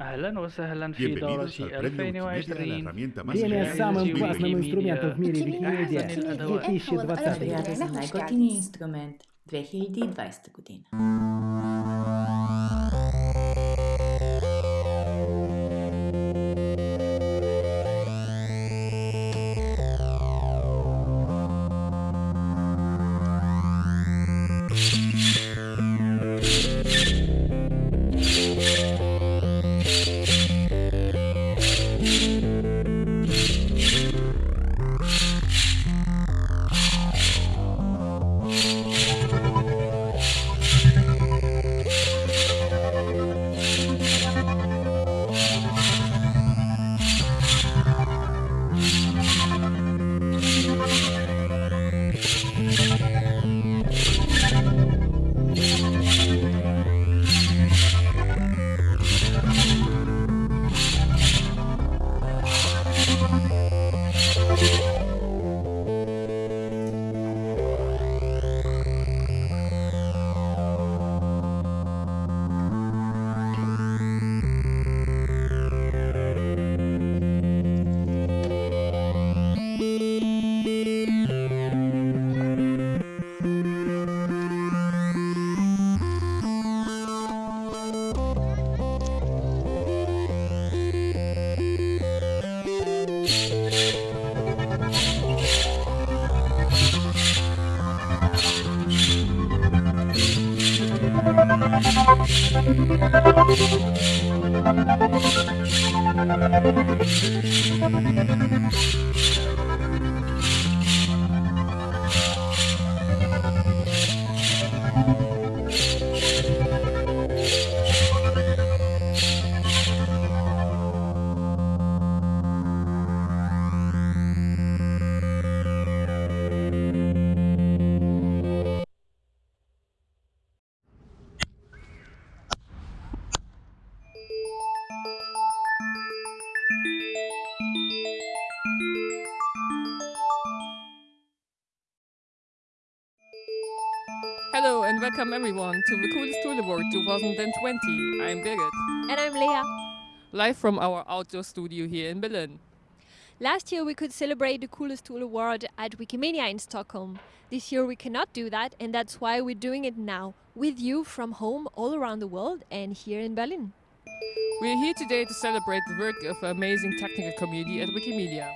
أهلا وسهلا في Bienvenidos al دورة premio Wikimedia a la 2020 herramienta más Время Wikimedia с самым Wikimedia классным инструментом в мире Wikimedia Викимедиа أحسن الأدوات. 2020. Рядом з найготовніший інструмент 2020 година. Welcome everyone to the Coolest Tool Award 2020. I'm Birgit, And I'm Leah. live from our outdoor studio here in Berlin. Last year we could celebrate the Coolest Tool Award at Wikimania in Stockholm. This year we cannot do that, and that's why we're doing it now with you from home all around the world and here in Berlin. We're here today to celebrate the work of an amazing technical community at Wikimedia.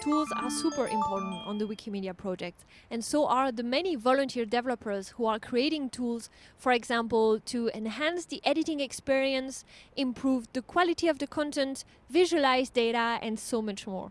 Tools are super important on the Wikimedia project, and so are the many volunteer developers who are creating tools, for example, to enhance the editing experience, improve the quality of the content, visualize data, and so much more.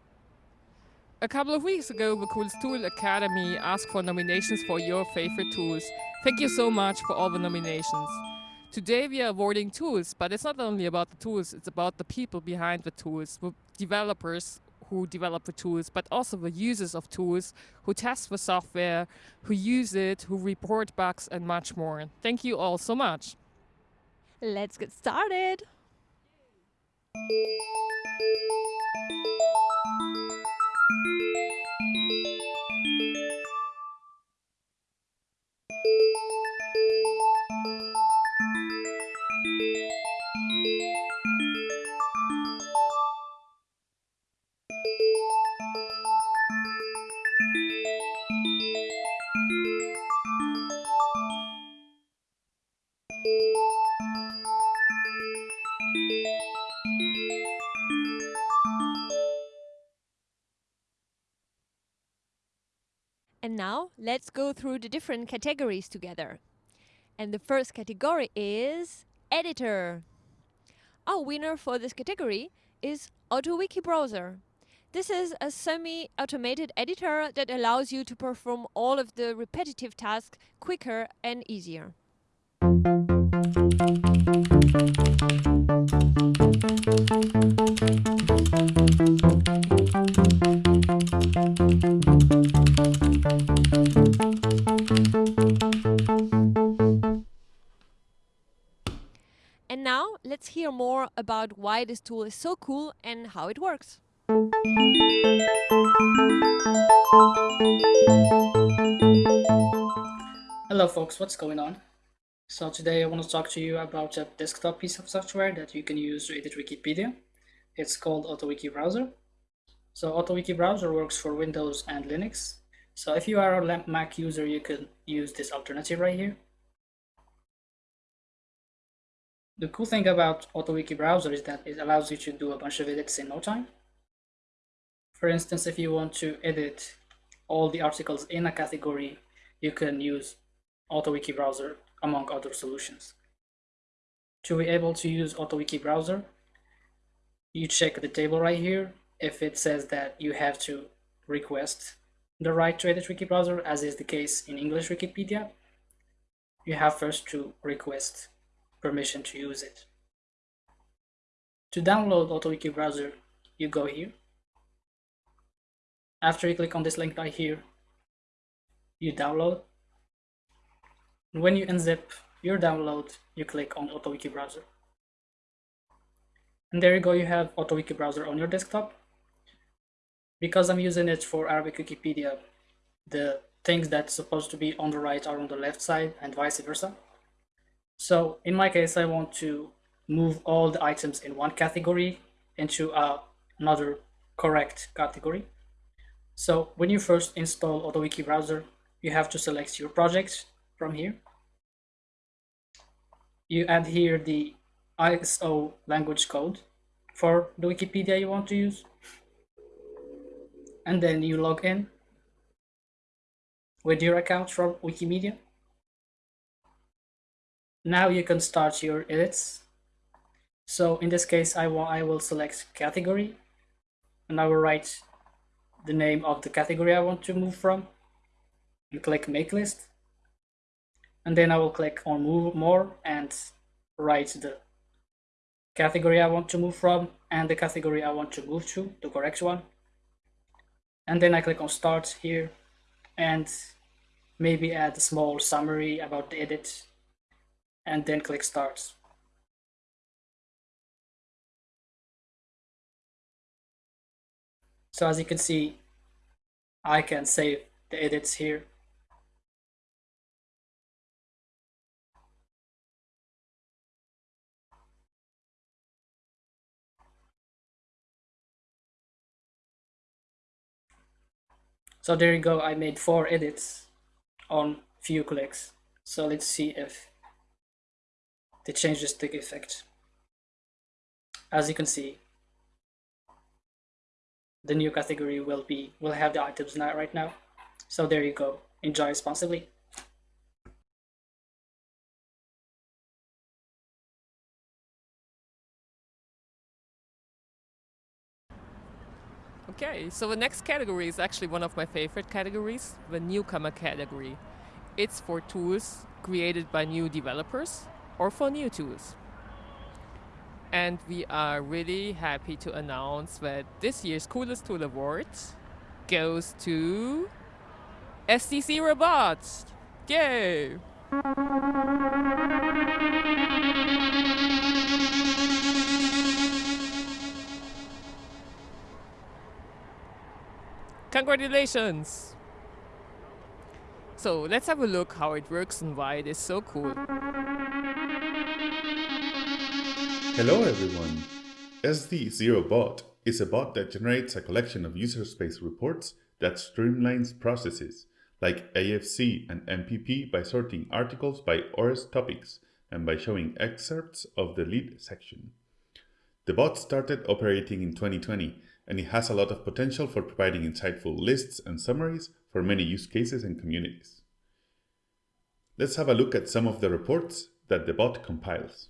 A couple of weeks ago, the Coolest Tool Academy asked for nominations for your favorite tools. Thank you so much for all the nominations. Today we are awarding tools, but it's not only about the tools, it's about the people behind the tools, the developers who develop the tools, but also the users of tools who test the software, who use it, who report bugs, and much more. Thank you all so much. Let's get started! Let's go through the different categories together. And the first category is editor. Our winner for this category is AutoWiki Browser. This is a semi-automated editor that allows you to perform all of the repetitive tasks quicker and easier. About why this tool is so cool and how it works. Hello folks, what's going on? So today I want to talk to you about a desktop piece of software that you can use to edit Wikipedia. It's called AutoWiki Browser. So AutoWiki Browser works for Windows and Linux. So if you are a Mac user, you can use this alternative right here. The cool thing about AutoWiki Browser is that it allows you to do a bunch of edits in no time. For instance, if you want to edit all the articles in a category, you can use AutoWiki Browser among other solutions. To be able to use AutoWiki Browser, you check the table right here. If it says that you have to request the right to edit Wiki Browser, as is the case in English Wikipedia, you have first to request permission to use it. To download AutoWiki Browser, you go here. After you click on this link right here, you download. And when you unzip your download, you click on AutoWiki Browser. And there you go, you have AutoWiki Browser on your desktop. Because I'm using it for Arabic Wikipedia, the things that's supposed to be on the right are on the left side and vice versa. So in my case, I want to move all the items in one category into uh, another correct category. So when you first install AutoWiki browser, you have to select your project from here. You add here the ISO language code for the Wikipedia you want to use. And then you log in with your account from Wikimedia. Now you can start your edits. So in this case, I, will, I will select category and I will write the name of the category I want to move from and click make list. And then I will click on move more and write the category I want to move from and the category I want to move to, the correct one. And then I click on start here and maybe add a small summary about the edit and then click Start. So as you can see, I can save the edits here. So there you go, I made four edits on few clicks. So let's see if they change the stick effect. As you can see, the new category will be will have the items now right now. So there you go. Enjoy responsibly. Okay, so the next category is actually one of my favorite categories, the newcomer category. It's for tools created by new developers or for new tools. And we are really happy to announce that this year's Coolest Tool Award goes to SD0Bots. Yay! Congratulations! So let's have a look how it works and why it is so cool. Hello everyone! SD0Bot is a bot that generates a collection of user space reports that streamlines processes like AFC and NPP by sorting articles by ORES topics and by showing excerpts of the lead section. The bot started operating in 2020 and it has a lot of potential for providing insightful lists and summaries for many use cases and communities. Let's have a look at some of the reports that the bot compiles.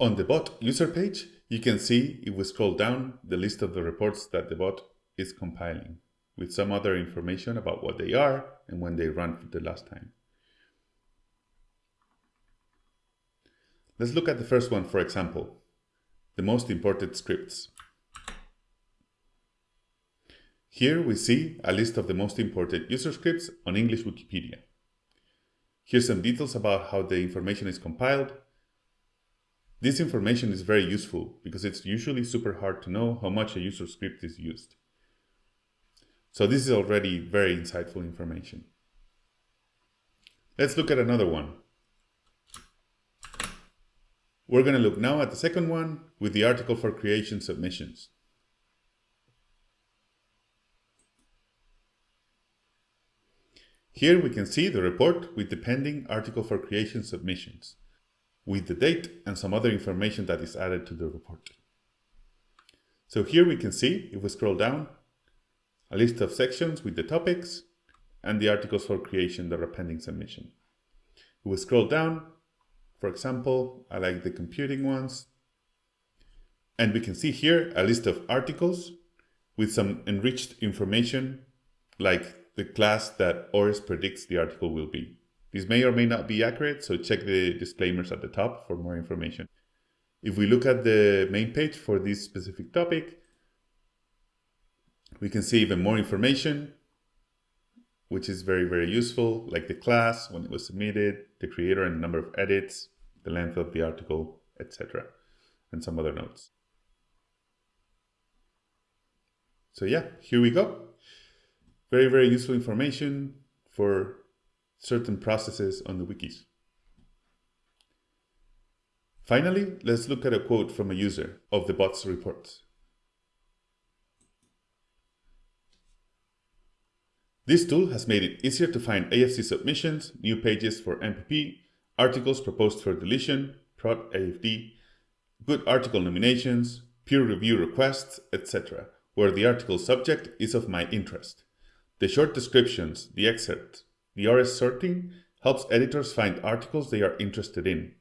On the bot user page, you can see if we scroll down the list of the reports that the bot is compiling with some other information about what they are and when they ran for the last time. Let's look at the first one, for example, the most imported scripts. Here we see a list of the most imported user scripts on English Wikipedia. Here's some details about how the information is compiled. This information is very useful because it's usually super hard to know how much a user script is used. So this is already very insightful information. Let's look at another one, We're going to look now at the second one with the article for creation submissions. Here we can see the report with the pending article for creation submissions, with the date and some other information that is added to the report. So here we can see, if we scroll down, a list of sections with the topics and the articles for creation that are pending submission. If we scroll down, for example, I like the computing ones, and we can see here a list of articles with some enriched information like the class that ORES predicts the article will be. This may or may not be accurate, so check the disclaimers at the top for more information. If we look at the main page for this specific topic, we can see even more information, which is very, very useful, like the class, when it was submitted, the creator and the number of edits, the length of the article, etc. And some other notes. So yeah, here we go. Very, very useful information for certain processes on the wikis. Finally, let's look at a quote from a user of the bot's reports. This tool has made it easier to find AFC submissions, new pages for NPP, articles proposed for deletion, prod AFD, good article nominations, peer review requests, etc., where the article subject is of my interest. The short descriptions, the excerpt, the ORES sorting helps editors find articles they are interested in.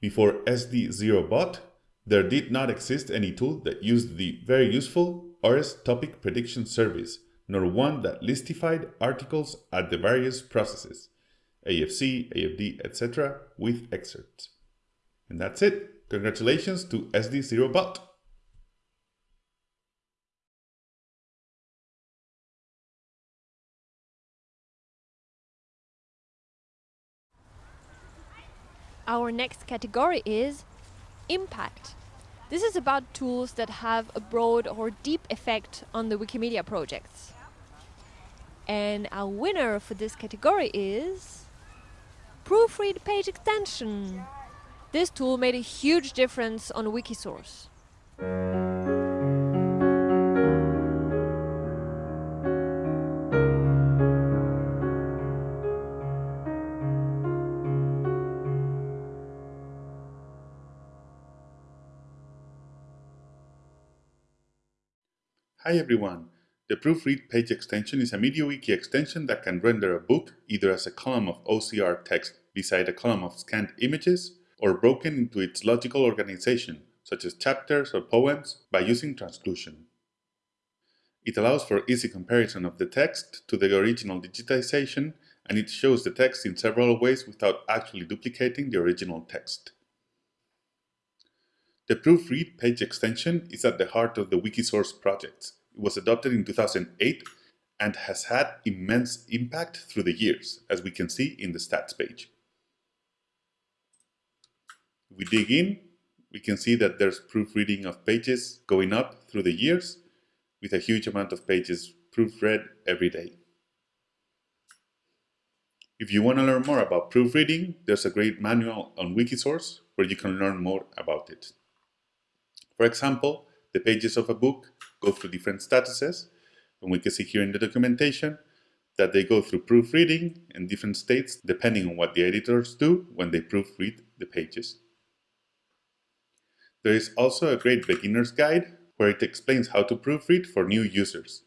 Before SD0bot, there did not exist any tool that used the very useful ORES topic prediction service, nor one that listified articles at the various processes, AFC, AFD, etc., with excerpts. And that's it. Congratulations to SD0bot. Our next category is impact. This is about tools that have a broad or deep effect on the Wikimedia projects. And our winner for this category is Proofread Page Extension. This tool made a huge difference on Wikisource. Hi everyone! The Proofread page extension is a MediaWiki extension that can render a book either as a column of OCR text beside a column of scanned images or broken into its logical organization, such as chapters or poems, by using transclusion. It allows for easy comparison of the text to the original digitization and it shows the text in several ways without actually duplicating the original text. The Proofread page extension is at the heart of the Wikisource project. It was adopted in 2008 and has had immense impact through the years, as we can see in the stats page. We dig in, we can see that there's proofreading of pages going up through the years, with a huge amount of pages proofread every day. If you want to learn more about proofreading, there's a great manual on Wikisource where you can learn more about it. For example, the pages of a book go through different statuses, and we can see here in the documentation that they go through proofreading in different states depending on what the editors do when they proofread the pages. There is also a great beginner's guide where it explains how to proofread for new users.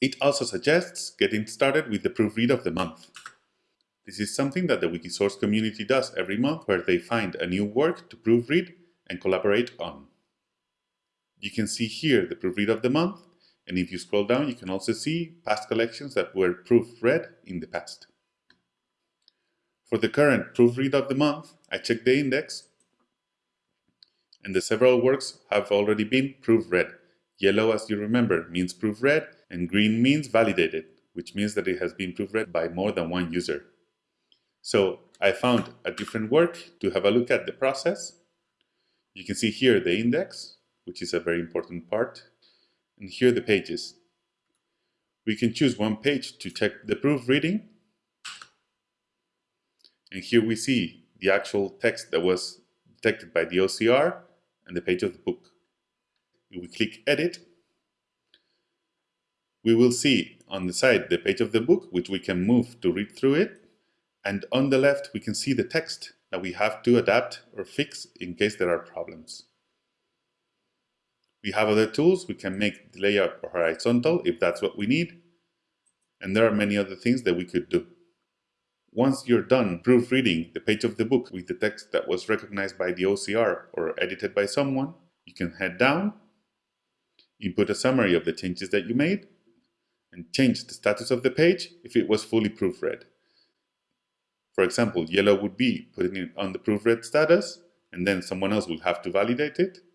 It also suggests getting started with the proofread of the month. This is something that the Wikisource community does every month where they find a new work to proofread and collaborate on. You can see here the proofread of the month, and if you scroll down, you can also see past collections that were proofread in the past. For the current proofread of the month, I checked the index, and the several works have already been proofread. Yellow, as you remember, means proofread, and green means validated, which means that it has been proofread by more than one user. So I found a different work to have a look at the process, you can see here the index, which is a very important part, and here are the pages. We can choose one page to check the proofreading, and here we see the actual text that was detected by the OCR and the page of the book. If we click Edit, we will see on the side the page of the book, which we can move to read through it. And on the left, we can see the text that we have to adapt or fix in case there are problems. We have other tools. We can make the layout horizontal if that's what we need. And there are many other things that we could do. Once you're done proofreading the page of the book with the text that was recognized by the OCR or edited by someone, you can head down, input a summary of the changes that you made, and change the status of the page if it was fully proofread. For example, yellow would be putting it on the proofread status, and then someone else will have to validate it.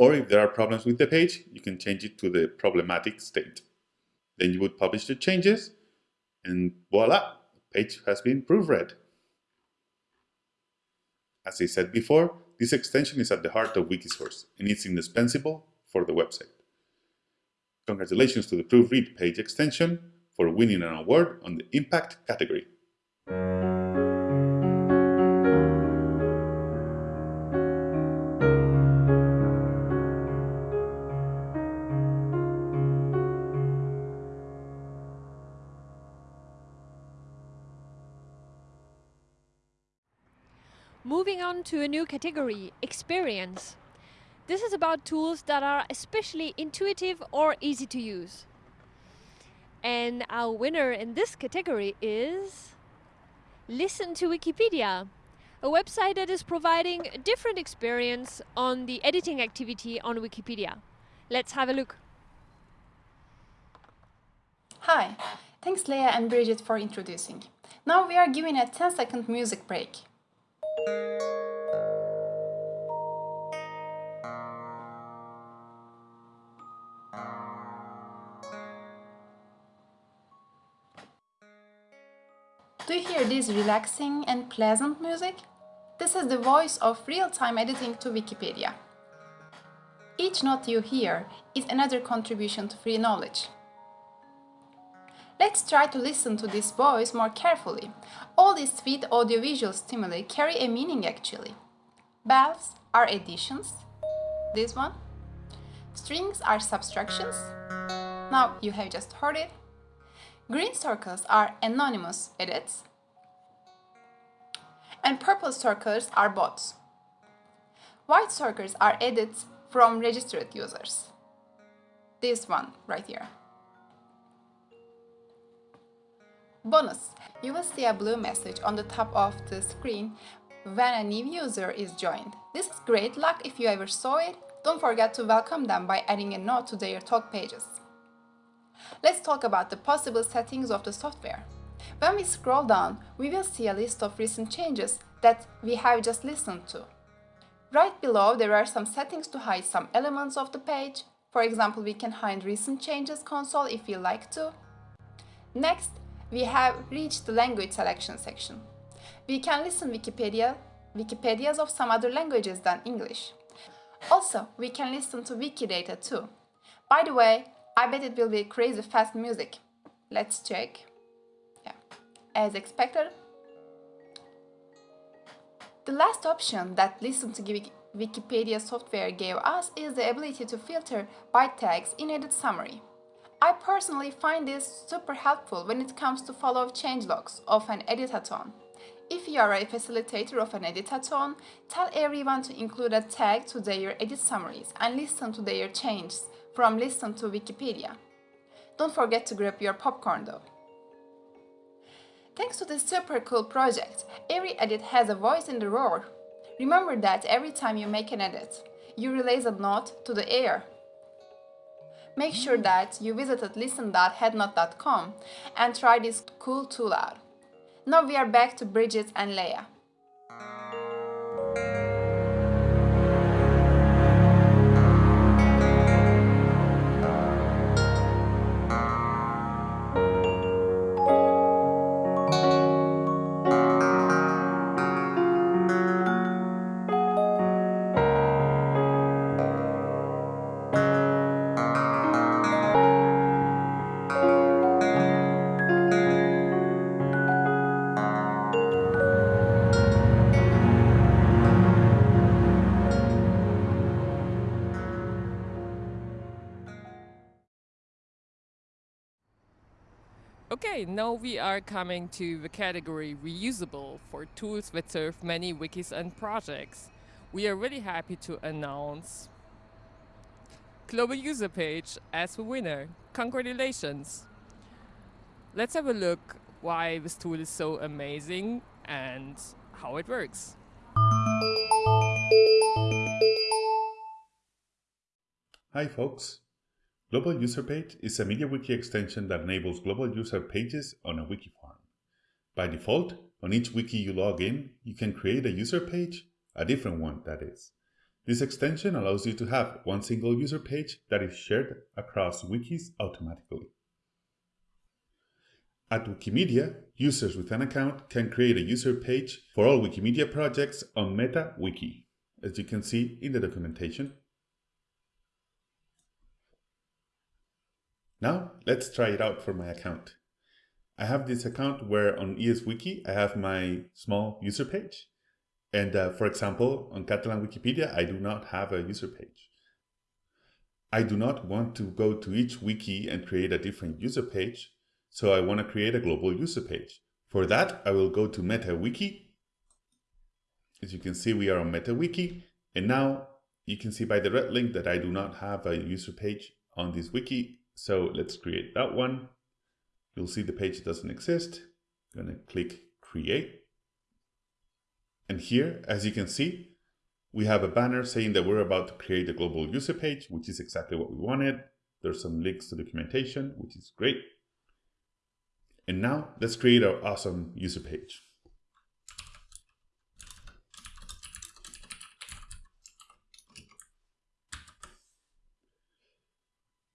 Or if there are problems with the page, you can change it to the problematic state. Then you would publish the changes, and voila, the page has been proofread. As I said before, this extension is at the heart of Wikisource, and it's indispensable for the website. Congratulations to the Proofread page extension for winning an award on the Impact category. To a new category, experience. This is about tools that are especially intuitive or easy to use. And our winner in this category is Listen to Wikipedia, a website that is providing a different experience on the editing activity on Wikipedia. Let's have a look. Hi, thanks Leah and Bridget for introducing. Now we are giving a 10 second music break. Do you hear this relaxing and pleasant music? This is the voice of real-time editing to Wikipedia. Each note you hear is another contribution to free knowledge. Let's try to listen to this voice more carefully. All these sweet audiovisual stimuli carry a meaning actually. Bells are additions. This one. Strings are subtractions. Now you have just heard it. Green circles are anonymous edits. And purple circles are bots. White circles are edits from registered users. This one right here. Bonus! You will see a blue message on the top of the screen when a new user is joined. This is great luck if you ever saw it. Don't forget to welcome them by adding a note to their talk pages. Let's talk about the possible settings of the software. When we scroll down, we will see a list of recent changes that we have just listened to. Right below, there are some settings to hide some elements of the page. For example, we can hide recent changes console if we like to. Next, we have reached the language selection section. We can listen Wikipedia, Wikipedias of some other languages than English. Also, we can listen to Wikidata too. By the way, I bet it will be crazy fast music. Let's check. Yeah. As expected. The last option that Listen to Wikipedia software gave us is the ability to filter byte tags in edit summary. I personally find this super helpful when it comes to follow changelogs of an editathon. If you are a facilitator of an editathon, tell everyone to include a tag to their edit summaries and listen to their changes from Listen to Wikipedia. Don't forget to grab your popcorn though. Thanks to this super cool project, every edit has a voice in the roar. Remember that every time you make an edit, you release a note to the air. Make sure mm. that you visited listen.hatnote.com and try this cool tool out. Now we are back to Bridget and Leah. Okay, now we are coming to the category reusable for tools that serve many wikis and projects. We are really happy to announce Global User Page as the winner. Congratulations! Let's have a look why this tool is so amazing and how it works. Hi folks! Global User Page is a MediaWiki extension that enables global user pages on a wiki farm. By default, on each wiki you log in, you can create a user page, a different one that is. This extension allows you to have one single user page that is shared across wikis automatically. At Wikimedia, users with an account can create a user page for all Wikimedia projects on MetaWiki, as you can see in the documentation. Now let's try it out for my account. I have this account where on ESWiki I have my small user page. And uh, for example, on Catalan Wikipedia, I do not have a user page. I do not want to go to each wiki and create a different user page, so I want to create a global user page. For that, I will go to MetaWiki. As you can see, we are on MetaWiki, and now you can see by the red link that I do not have a user page on this wiki so let's create that one. You'll see the page doesn't exist. I'm gonna click create. And here, as you can see, we have a banner saying that we're about to create a global user page, which is exactly what we wanted. There's some links to documentation, which is great. And now let's create our awesome user page.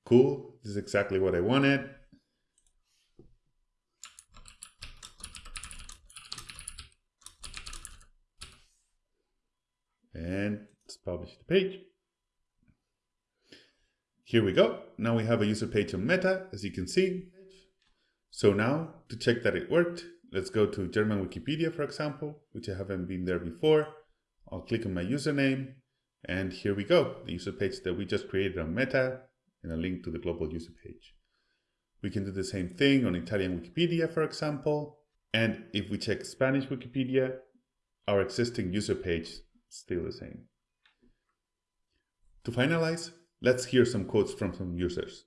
Cool, this is exactly what I wanted. And let's publish the page. Here we go. Now we have a user page on Meta, as you can see. So now, to check that it worked, let's go to German Wikipedia, for example, which I haven't been there before. I'll click on my username, and here we go. The user page that we just created on Meta and a link to the global user page. We can do the same thing on Italian Wikipedia, for example. And if we check Spanish Wikipedia, our existing user page is still the same. To finalize, let's hear some quotes from some users.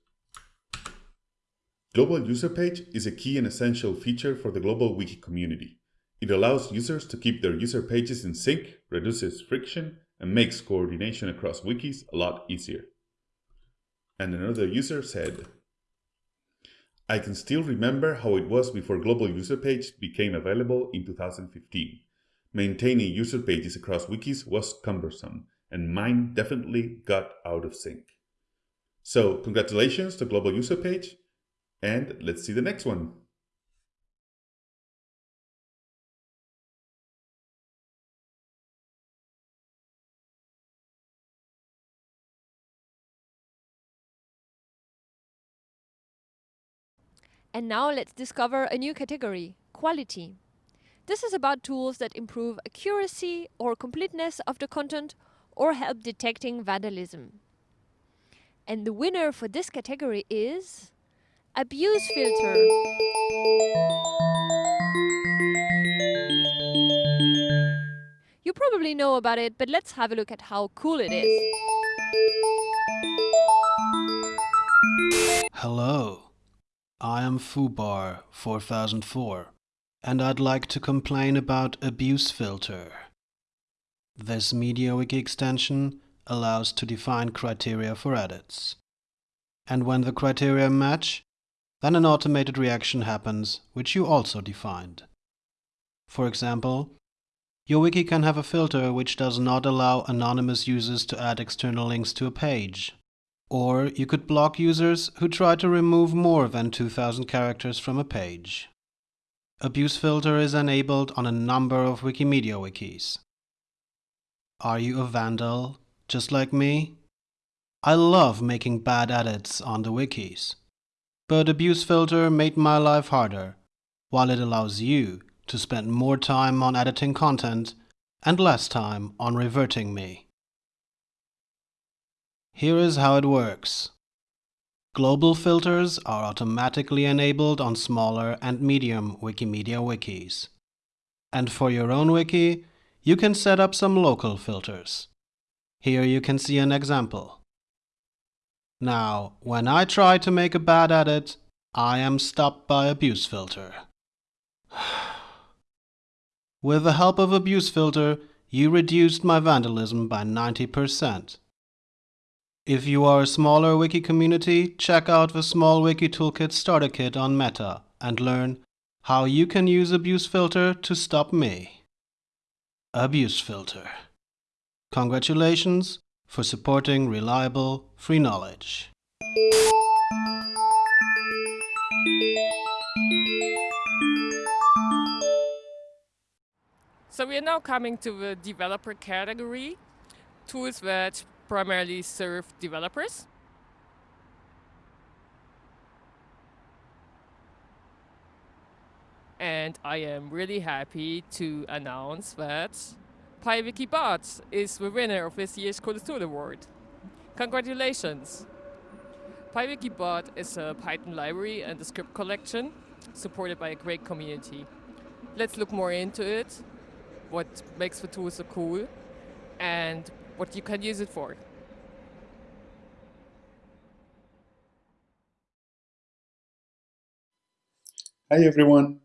Global user page is a key and essential feature for the global wiki community. It allows users to keep their user pages in sync, reduces friction, and makes coordination across wikis a lot easier. And another user said, I can still remember how it was before Global User Page became available in 2015. Maintaining user pages across wikis was cumbersome, and mine definitely got out of sync. So congratulations to Global User Page, and let's see the next one. And now let's discover a new category, quality. This is about tools that improve accuracy or completeness of the content or help detecting vandalism. And the winner for this category is Abuse Filter. You probably know about it, but let's have a look at how cool it is. Hello. I am Fubar 4004 and I'd like to complain about Abuse Filter. This MediaWiki extension allows to define criteria for edits. And when the criteria match, then an automated reaction happens which you also defined. For example, your wiki can have a filter which does not allow anonymous users to add external links to a page. Or you could block users who try to remove more than 2000 characters from a page. Abuse filter is enabled on a number of Wikimedia wikis. Are you a vandal, just like me? I love making bad edits on the wikis. But abuse filter made my life harder, while it allows you to spend more time on editing content and less time on reverting me. Here is how it works. Global filters are automatically enabled on smaller and medium Wikimedia wikis. And for your own wiki, you can set up some local filters. Here you can see an example. Now, when I try to make a bad edit, I am stopped by abuse filter. With the help of abuse filter, you reduced my vandalism by 90%. If you are a smaller wiki community, check out the Small Wiki Toolkit Starter Kit on Meta and learn how you can use Abuse Filter to stop me. Abuse Filter. Congratulations for supporting reliable, free knowledge. So we are now coming to the developer category, tools that primarily serve developers. And I am really happy to announce that PyWikiBot is the winner of this year's Coolest Tool Award. Congratulations! PyWikiBot is a Python library and a script collection supported by a great community. Let's look more into it, what makes the tool so cool, and what you can use it for. Hi everyone!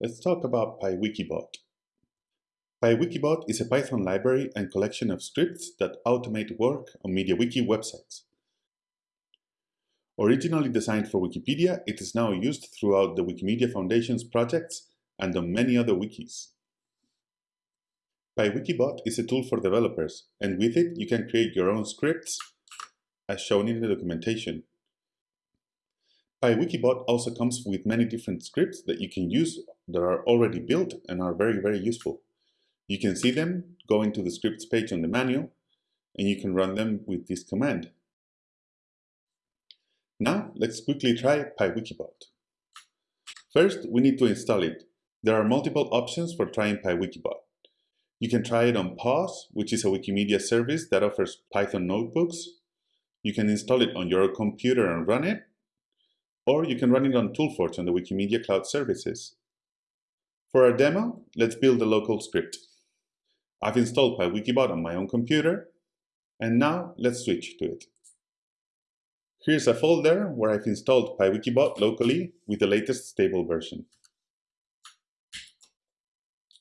Let's talk about PyWikiBot. PyWikiBot is a Python library and collection of scripts that automate work on MediaWiki websites. Originally designed for Wikipedia, it is now used throughout the Wikimedia Foundation's projects and on many other wikis. PyWikiBot is a tool for developers, and with it you can create your own scripts as shown in the documentation. PyWikiBot also comes with many different scripts that you can use that are already built and are very, very useful. You can see them going to the scripts page on the manual, and you can run them with this command. Now, let's quickly try PyWikiBot. First, we need to install it. There are multiple options for trying PyWikiBot. You can try it on PAWS, which is a Wikimedia service that offers Python notebooks. You can install it on your computer and run it, or you can run it on Toolforge on the Wikimedia Cloud Services. For our demo, let's build a local script. I've installed PyWikiBot on my own computer, and now let's switch to it. Here's a folder where I've installed PyWikiBot locally with the latest stable version.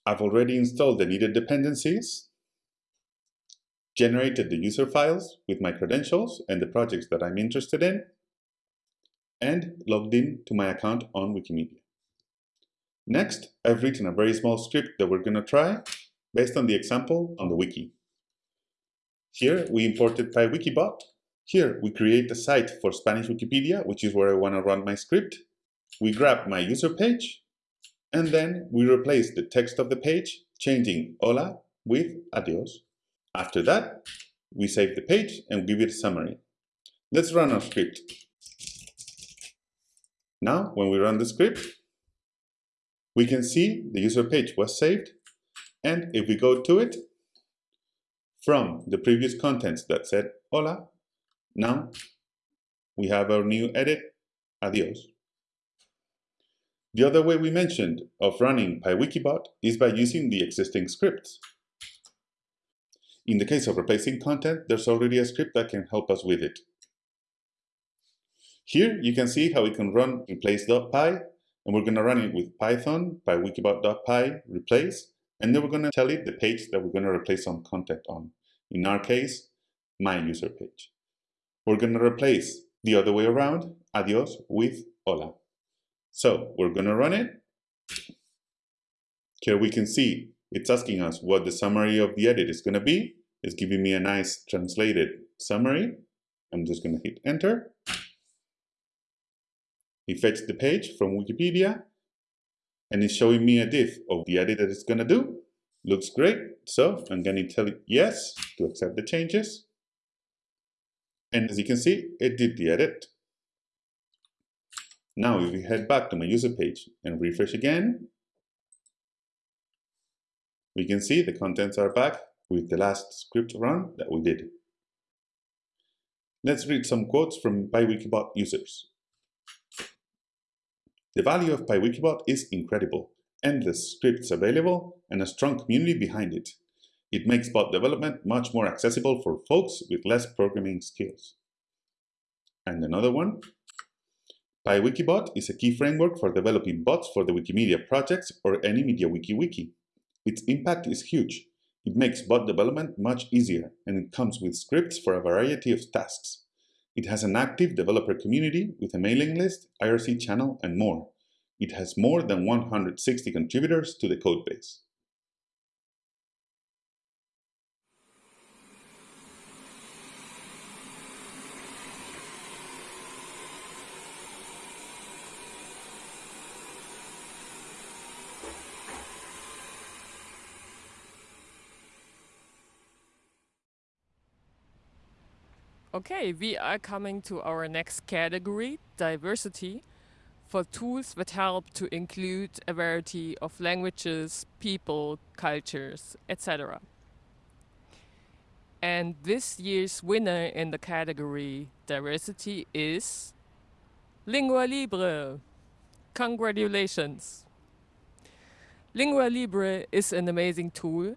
I've already installed the needed dependencies, generated the user files with my credentials and the projects that I'm interested in, and logged in to my account on Wikimedia. Next, I've written a very small script that we're going to try based on the example on the wiki. Here we imported PyWikiBot. Here we create a site for Spanish Wikipedia, which is where I want to run my script. We grab my user page and then we replace the text of the page, changing hola with adios. After that, we save the page and give it a summary. Let's run our script. Now, when we run the script, we can see the user page was saved. And if we go to it, from the previous contents that said hola, now we have our new edit, adios. The other way we mentioned of running PyWikiBot is by using the existing scripts. In the case of replacing content, there's already a script that can help us with it. Here you can see how we can run replace.py, and we're going to run it with Python, pywikibot.py, replace, and then we're going to tell it the page that we're going to replace some content on. In our case, my user page. We're going to replace the other way around, adios, with hola. So we're going to run it. Here we can see it's asking us what the summary of the edit is going to be. It's giving me a nice translated summary. I'm just going to hit enter. It fetched the page from Wikipedia and it's showing me a diff of the edit that it's going to do. Looks great. So I'm going to tell it yes to accept the changes. And as you can see, it did the edit. Now, if we head back to my user page and refresh again, we can see the contents are back with the last script run that we did. Let's read some quotes from PyWikibot users. The value of PyWikibot is incredible, endless scripts available, and a strong community behind it. It makes bot development much more accessible for folks with less programming skills. And another one, PyWikibot is a key framework for developing bots for the Wikimedia projects or any MediaWiki wiki. Its impact is huge. It makes bot development much easier, and it comes with scripts for a variety of tasks. It has an active developer community with a mailing list, IRC channel, and more. It has more than 160 contributors to the codebase. Okay, we are coming to our next category, diversity, for tools that help to include a variety of languages, people, cultures, etc. And this year's winner in the category diversity is Lingua Libre. Congratulations! Lingua Libre is an amazing tool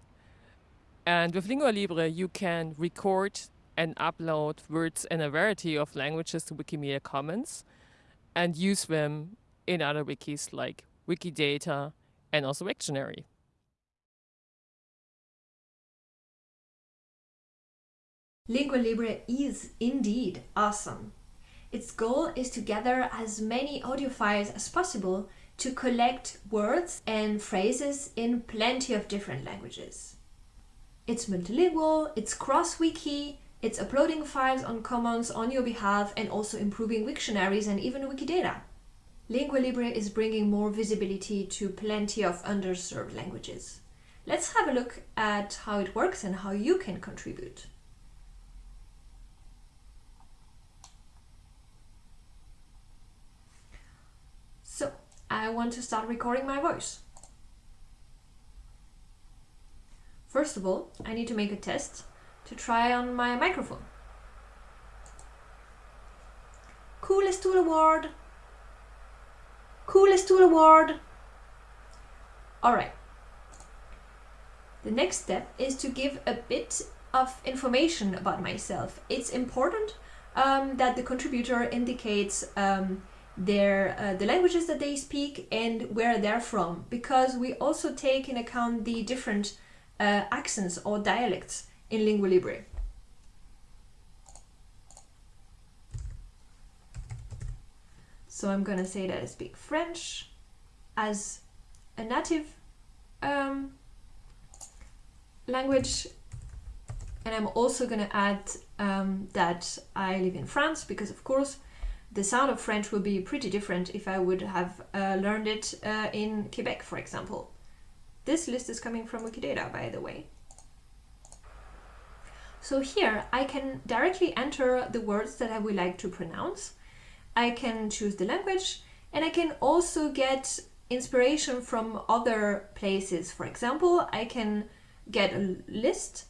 and with Lingua Libre you can record and upload words in a variety of languages to Wikimedia Commons and use them in other wikis like Wikidata and also Wiktionary. Lingua Libre is indeed awesome. Its goal is to gather as many audio files as possible to collect words and phrases in plenty of different languages. It's multilingual, it's cross-wiki, it's uploading files on Commons on your behalf and also improving Wiktionaries and even Wikidata. Lingua Libre is bringing more visibility to plenty of underserved languages. Let's have a look at how it works and how you can contribute. So, I want to start recording my voice. First of all, I need to make a test to try on my microphone. Coolest Tool Award! Coolest Tool Award! Alright. The next step is to give a bit of information about myself. It's important um, that the contributor indicates um, their uh, the languages that they speak and where they're from because we also take in account the different uh, accents or dialects in Lingua Libre. So I'm gonna say that I speak French as a native um, language and I'm also gonna add um, that I live in France because of course the sound of French will be pretty different if I would have uh, learned it uh, in Quebec for example. This list is coming from Wikidata by the way. So here I can directly enter the words that I would like to pronounce. I can choose the language and I can also get inspiration from other places. For example, I can get a list.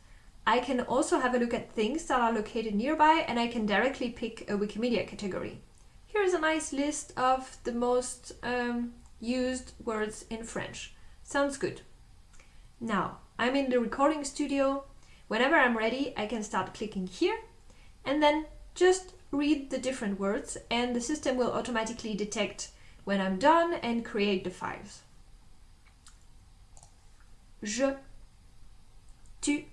I can also have a look at things that are located nearby and I can directly pick a Wikimedia category. Here's a nice list of the most um, used words in French. Sounds good. Now, I'm in the recording studio Whenever I'm ready, I can start clicking here and then just read the different words and the system will automatically detect when I'm done and create the files. Je, tu,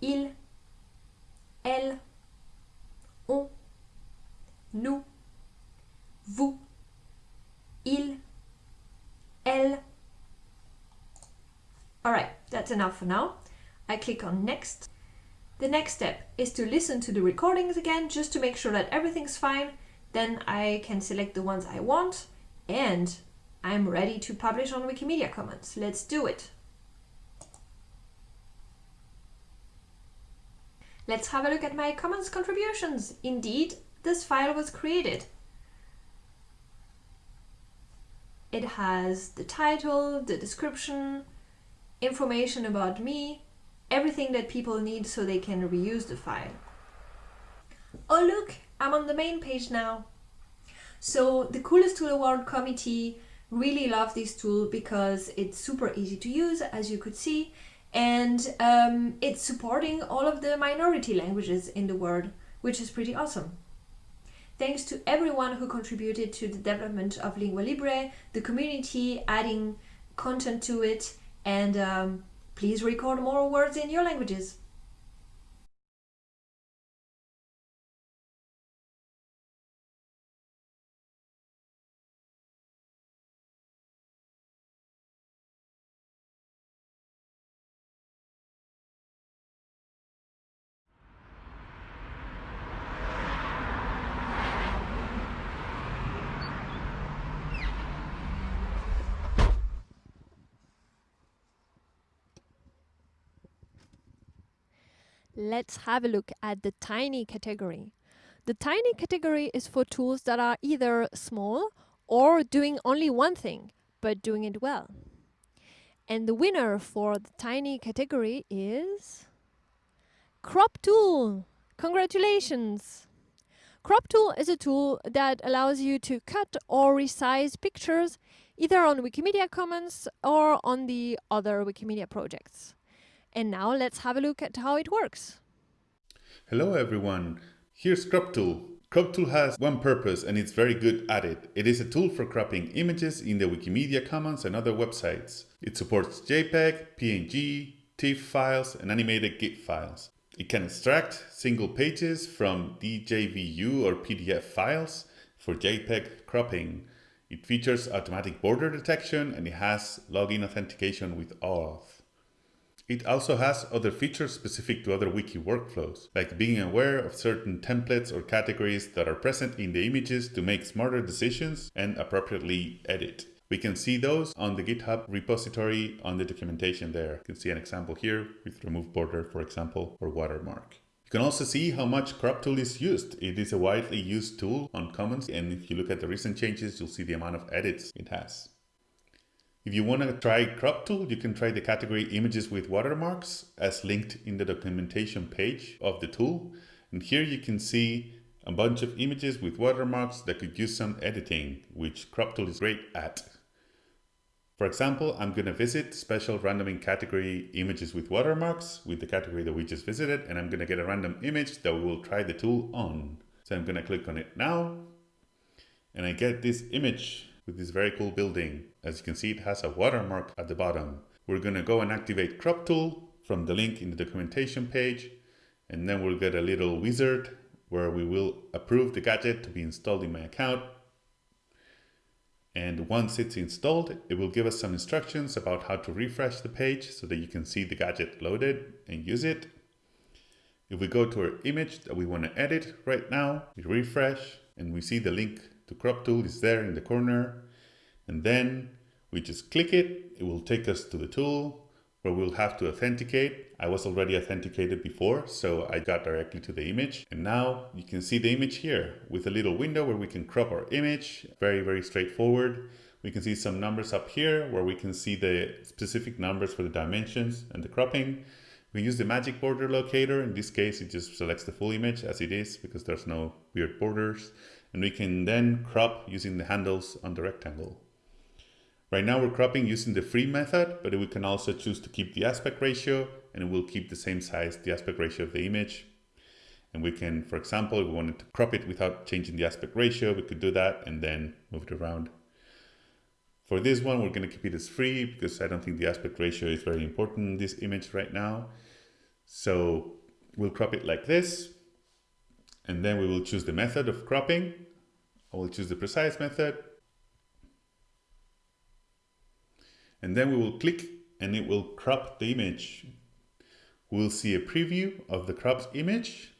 il, elle, on, nous, vous, il, elle. Alright, that's enough for now. I click on next. The next step is to listen to the recordings again just to make sure that everything's fine. Then I can select the ones I want and I'm ready to publish on Wikimedia Commons. Let's do it. Let's have a look at my Commons contributions. Indeed, this file was created. It has the title, the description, information about me, everything that people need so they can reuse the file. Oh look, I'm on the main page now. So the Coolest Tool Award committee really love this tool because it's super easy to use, as you could see, and um, it's supporting all of the minority languages in the world, which is pretty awesome. Thanks to everyone who contributed to the development of Lingua Libre, the community adding content to it, and um, please record more words in your languages. Let's have a look at the tiny category. The tiny category is for tools that are either small or doing only one thing, but doing it well. And the winner for the tiny category is Crop Tool. Congratulations! Crop Tool is a tool that allows you to cut or resize pictures either on Wikimedia Commons or on the other Wikimedia projects. And now let's have a look at how it works. Hello everyone, here's Crop Tool. Crop Tool has one purpose and it's very good at it. It is a tool for cropping images in the Wikimedia Commons and other websites. It supports JPEG, PNG, TIFF files and animated GIF files. It can extract single pages from DJVU or PDF files for JPEG cropping. It features automatic border detection and it has login authentication with OAuth. It also has other features specific to other wiki workflows, like being aware of certain templates or categories that are present in the images to make smarter decisions and appropriately edit. We can see those on the GitHub repository on the documentation there. You can see an example here with remove border, for example, or watermark. You can also see how much crop tool is used. It is a widely used tool on Commons, and if you look at the recent changes, you'll see the amount of edits it has. If you want to try crop tool, you can try the category images with watermarks as linked in the documentation page of the tool. And here you can see a bunch of images with watermarks that could use some editing, which crop tool is great at. For example, I'm going to visit special randoming category images with watermarks with the category that we just visited, and I'm going to get a random image that we will try the tool on. So I'm going to click on it now, and I get this image with this very cool building. As you can see, it has a watermark at the bottom. We're going to go and activate crop tool from the link in the documentation page. And then we'll get a little wizard where we will approve the gadget to be installed in my account. And once it's installed, it will give us some instructions about how to refresh the page so that you can see the gadget loaded and use it. If we go to our image that we want to edit right now, we refresh and we see the link to crop tool is there in the corner and then we just click it. It will take us to the tool where we'll have to authenticate. I was already authenticated before, so I got directly to the image. And now you can see the image here with a little window where we can crop our image. Very, very straightforward. We can see some numbers up here where we can see the specific numbers for the dimensions and the cropping. We use the magic border locator. In this case, it just selects the full image as it is because there's no weird borders and we can then crop using the handles on the rectangle. Right now we're cropping using the free method, but we can also choose to keep the aspect ratio and it will keep the same size, the aspect ratio of the image. And we can, for example, if we wanted to crop it without changing the aspect ratio, we could do that and then move it around. For this one, we're going to keep it as free because I don't think the aspect ratio is very important in this image right now. So we'll crop it like this and then we will choose the method of cropping. I will choose the precise method. And then we will click and it will crop the image. We'll see a preview of the cropped image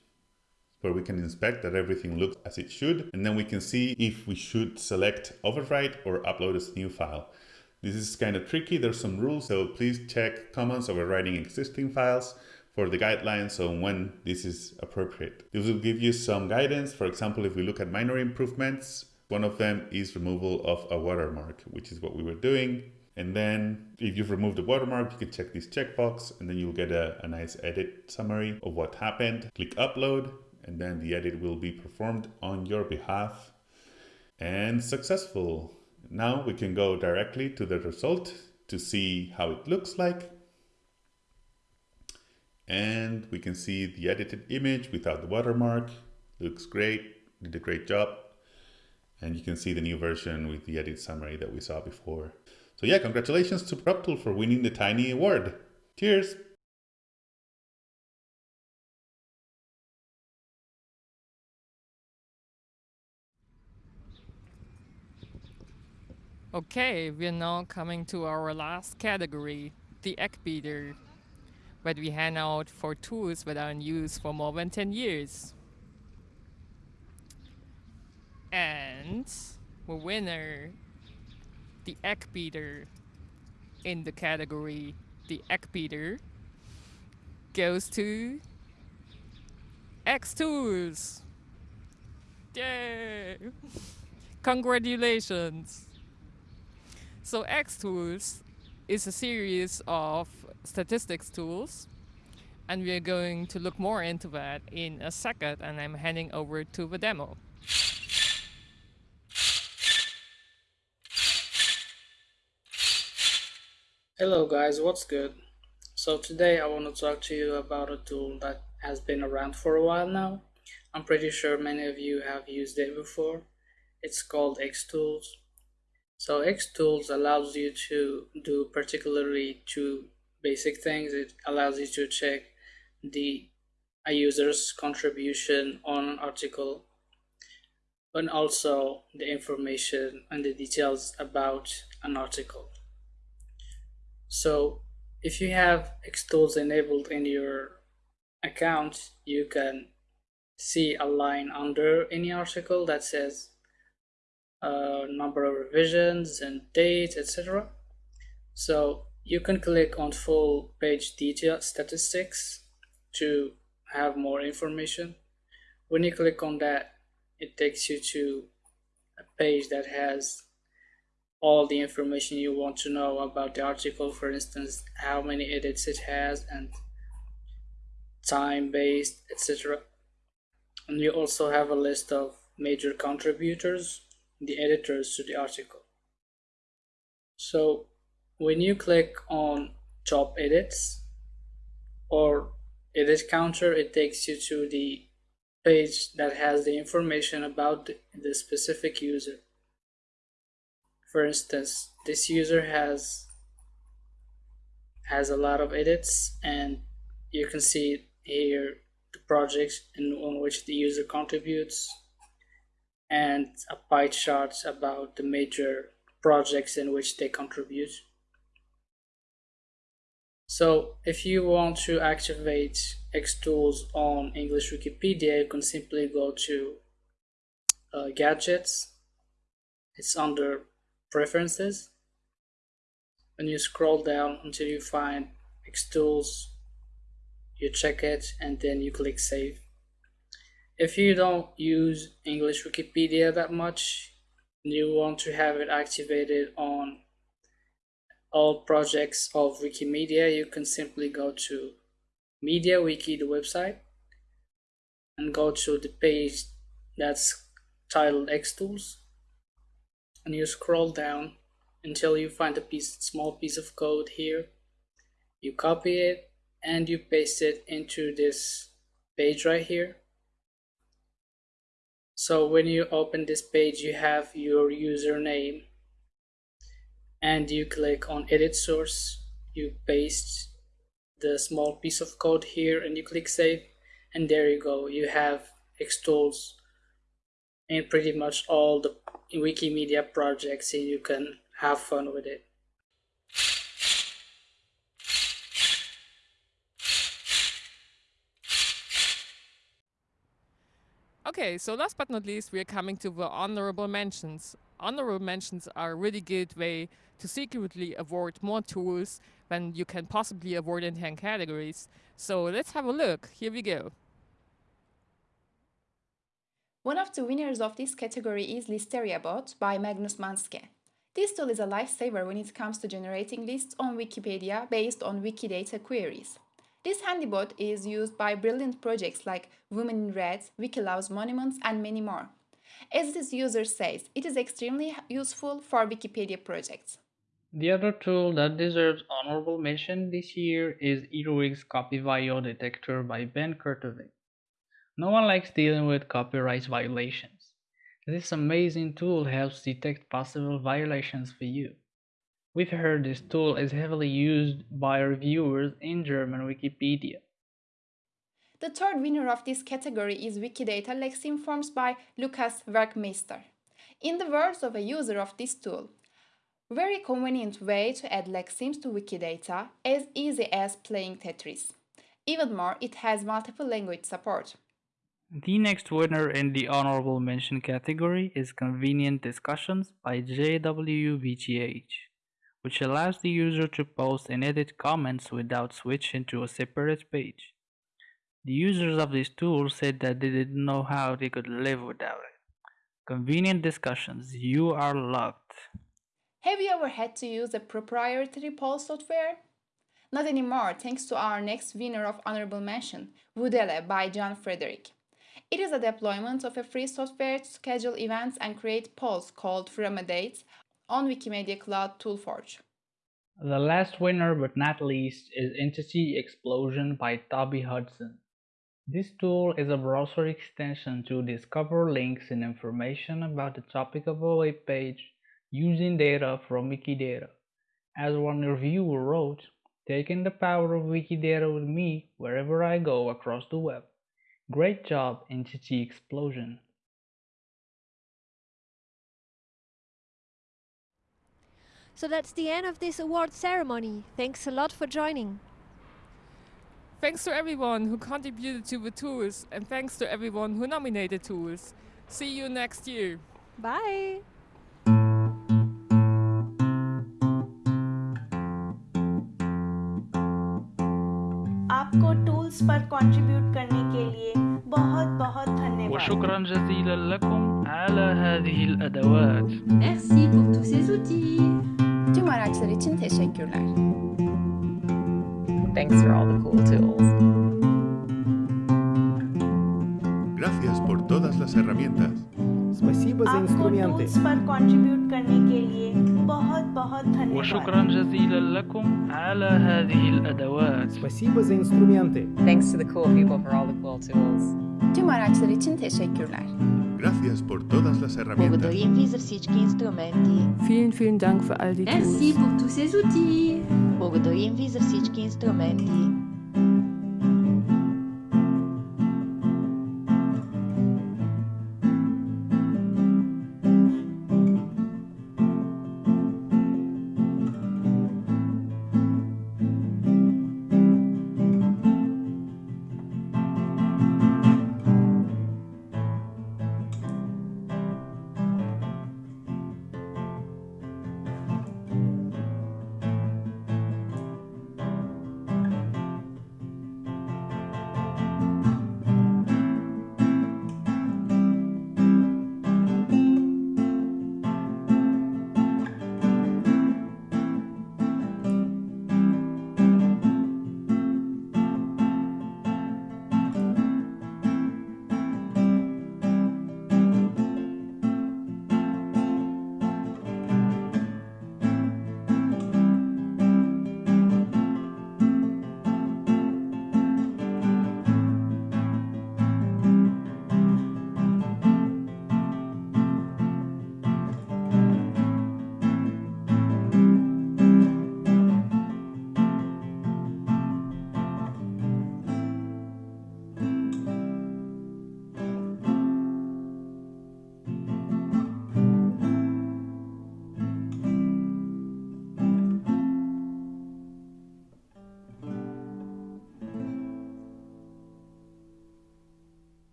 where we can inspect that everything looks as it should. And then we can see if we should select overwrite or upload as a new file. This is kind of tricky. There's some rules, so please check Commons overwriting existing files for the guidelines on when this is appropriate. This will give you some guidance. For example, if we look at minor improvements, one of them is removal of a watermark, which is what we were doing. And then if you've removed the watermark, you can check this checkbox and then you'll get a, a nice edit summary of what happened. Click upload and then the edit will be performed on your behalf and successful. Now we can go directly to the result to see how it looks like. And we can see the edited image without the watermark. Looks great, did a great job. And you can see the new version with the edit summary that we saw before. So yeah, congratulations to CropTool for winning the Tiny Award. Cheers! Okay, we're now coming to our last category, the egg beater, that we hand out for tools that are in use for more than 10 years. And the winner, the egg beater, in the category the egg beater, goes to X Tools. Yay! Congratulations! So X-Tools is a series of statistics tools and we're going to look more into that in a second and I'm handing over to the demo. Hello guys, what's good? So today I want to talk to you about a tool that has been around for a while now. I'm pretty sure many of you have used it before. It's called Xtools so Xtools allows you to do particularly two basic things. It allows you to check the a user's contribution on an article and also the information and the details about an article. So if you have Xtools enabled in your account, you can see a line under any article that says uh, number of revisions and date etc so you can click on full page detail statistics to have more information. When you click on that it takes you to a page that has all the information you want to know about the article for instance how many edits it has and time based etc and you also have a list of major contributors the editors to the article. So when you click on top edits or edit counter, it takes you to the page that has the information about the specific user. For instance, this user has has a lot of edits and you can see here the projects in, on which the user contributes and a pie chart about the major projects in which they contribute. So if you want to activate Xtools on English Wikipedia, you can simply go to uh, Gadgets. It's under Preferences. And you scroll down until you find Xtools. You check it and then you click Save if you don't use English Wikipedia that much, and you want to have it activated on all projects of Wikimedia, you can simply go to MediaWiki, the website, and go to the page that's titled Xtools, and you scroll down until you find a piece, small piece of code here. You copy it and you paste it into this page right here. So when you open this page you have your username and you click on edit source. You paste the small piece of code here and you click save. And there you go. You have Xtools in pretty much all the Wikimedia projects and you can have fun with it Okay, so last but not least, we are coming to the honorable mentions. Honorable mentions are a really good way to secretly award more tools than you can possibly award in 10 categories. So let's have a look. Here we go. One of the winners of this category is Listeriabot by Magnus Manske. This tool is a lifesaver when it comes to generating lists on Wikipedia based on Wikidata queries. This handybot is used by brilliant projects like Women in Red, Wiki Loves Monuments, and many more. As this user says, it is extremely useful for Wikipedia projects. The other tool that deserves honorable mention this year is Earwig's CopyVio Detector by Ben Kurtovic. No one likes dealing with copyright violations. This amazing tool helps detect possible violations for you. We've heard this tool is heavily used by reviewers in German Wikipedia. The third winner of this category is Wikidata Lexeme Forms by Lucas Werkmeister. In the words of a user of this tool, very convenient way to add lexemes to Wikidata, as easy as playing Tetris. Even more, it has multiple language support. The next winner in the honorable mention category is Convenient Discussions by JWBTH, which allows the user to post and edit comments without switching to a separate page. The users of this tool said that they didn't know how they could live without it. Convenient Discussions, you are loved. Have you ever had to use a proprietary poll software? Not anymore, thanks to our next winner of honorable mention, Wudele by John Frederick. It is a deployment of a free software to schedule events and create polls called From on Wikimedia Cloud Toolforge. The last winner but not least is Entity Explosion by Toby Hudson. This tool is a browser extension to discover links and information about the topic of a web page using data from Wikidata. As one reviewer wrote, taking the power of Wikidata with me wherever I go across the web. Great job, Entity Explosion. So that's the end of this award ceremony. Thanks a lot for joining. Thanks to everyone who contributed to the tools and thanks to everyone who nominated tools. See you next year. Bye. आपको tools पर contribute करने شكرا جزيلا لكم على هذه الأدوات. Merci pour tous ces outils. Tüm araçlar için teşekkürler. Thanks for all the cool tools. Gracias por todas las herramientas. وشكرا جزيلا لكم على هذه الأدوات. Thanks to the cool people for all the cool tools. Tüm araçlar için teşekkürler. Gracias por todas las herramientas. Благодарим ви за всички инструменти. Vielen, vielen Dank für all die Merci Tools. pour tous ces outils. Благодарим ви за всички инструменти.